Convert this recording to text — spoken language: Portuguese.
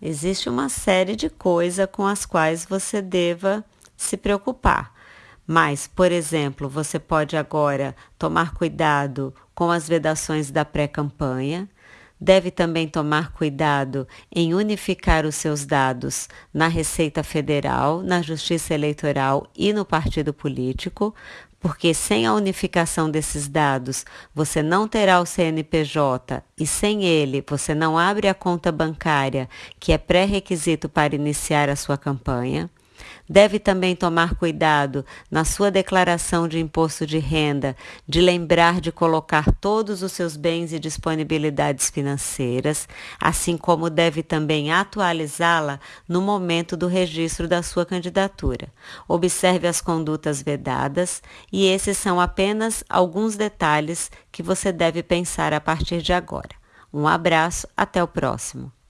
existe uma série de coisas com as quais você deva se preocupar. Mas, por exemplo, você pode agora tomar cuidado com as vedações da pré-campanha, deve também tomar cuidado em unificar os seus dados na Receita Federal, na Justiça Eleitoral e no partido político, porque sem a unificação desses dados você não terá o CNPJ e sem ele você não abre a conta bancária, que é pré-requisito para iniciar a sua campanha. Deve também tomar cuidado na sua declaração de imposto de renda de lembrar de colocar todos os seus bens e disponibilidades financeiras, assim como deve também atualizá-la no momento do registro da sua candidatura. Observe as condutas vedadas e esses são apenas alguns detalhes que você deve pensar a partir de agora. Um abraço, até o próximo.